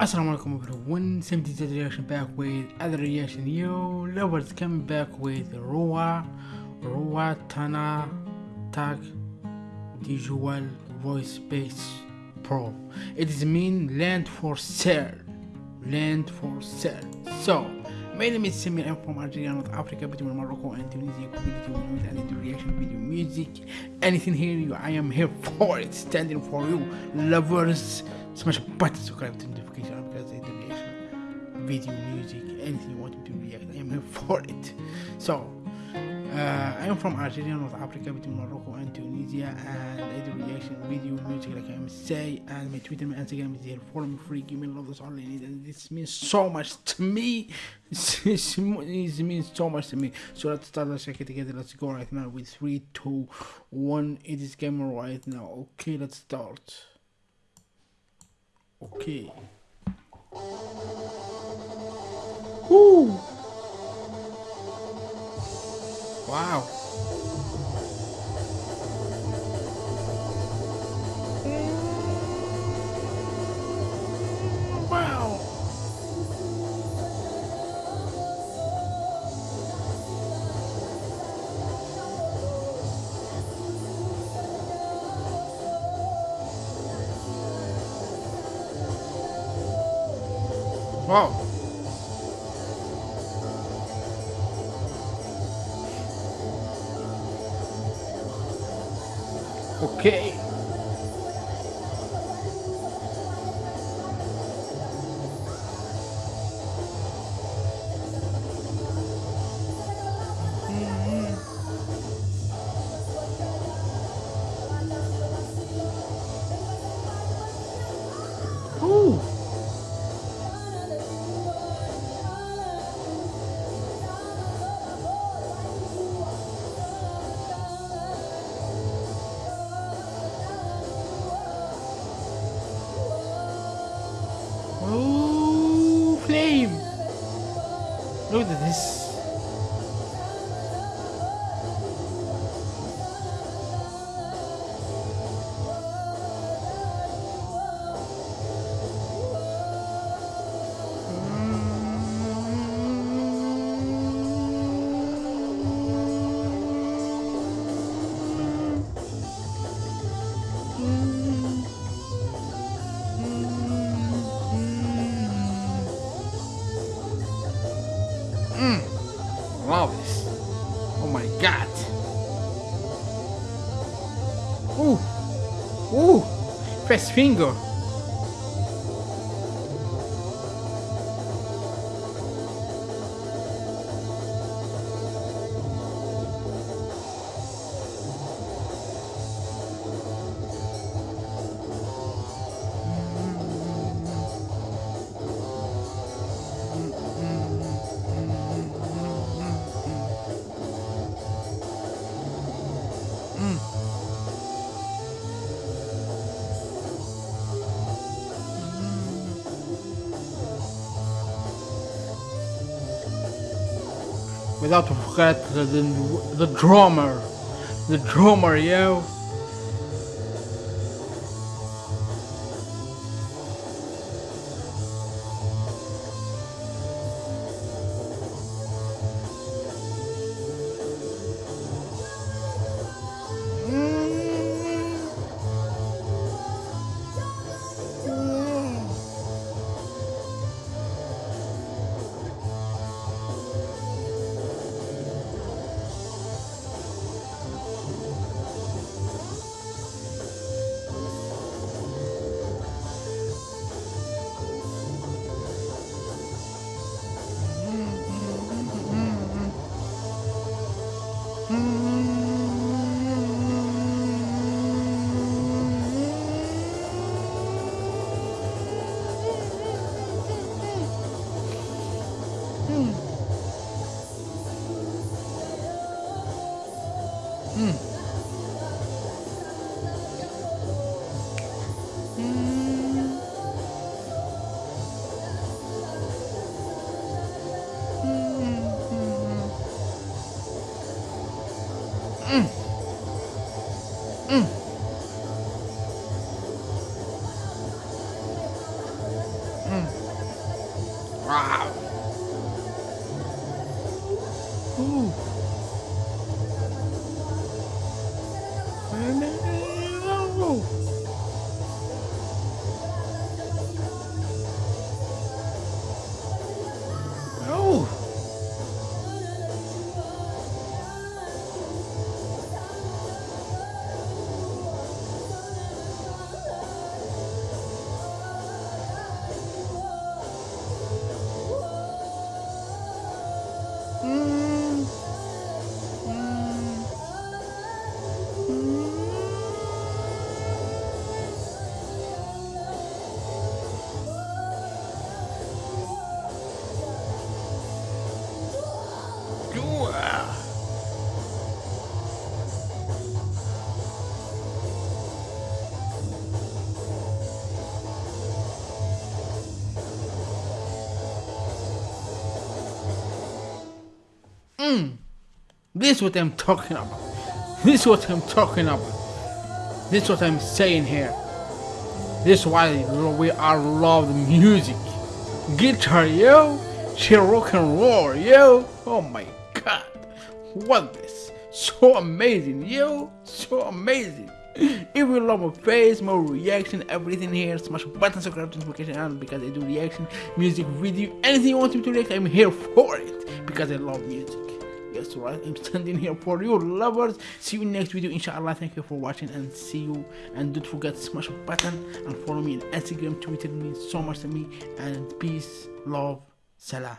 Assalamu alaikum everyone, 70 reaction back with other reaction. Yo lovers coming back with Roa Roa Tana Tag Visual Voice Base Pro. It is mean land for sale Land for sale. So my name is Samir. I'm from Algeria, North Africa, between Morocco and Tunisia. Community with any reaction video music. Anything here you I am here for it. Standing for you lovers smash a button subscribe to notification because I do reaction video music anything you want me to react I am here for it so uh, I am from Algeria, North Africa, between Morocco and Tunisia, and I do reaction video music like I say, and my Twitter, my Instagram is here Follow me free, give me love, that's all I need, and this means so much to me. This means so much to me. So let's start, let's check it together. Let's go right now with three, two, one. It is camera right now. Okay, let's start. Okay. Woo! Wow. Wow. Wow. Okay. Look at this. Uh! Fast Finger! Without forget the, the, the drummer. The drummer, yo. Hmm. Wow. Ooh. Hmm. This is what I'm talking about. This is what I'm talking about. This is what I'm saying here. This is why we are love music. Guitar, yo. She rock and roll, yo. Oh my god. What this? So amazing, yo. So amazing. If you love my face, my reaction, everything here, smash button, subscribe notification on because I do reaction, music, video, anything you want me to react, I'm here for it because I love music. Yes, right, I'm standing here for you lovers. See you next video, inshallah. Thank you for watching and see you. And don't forget to smash a button and follow me on Instagram, Twitter means so much to me. And peace, love, salam.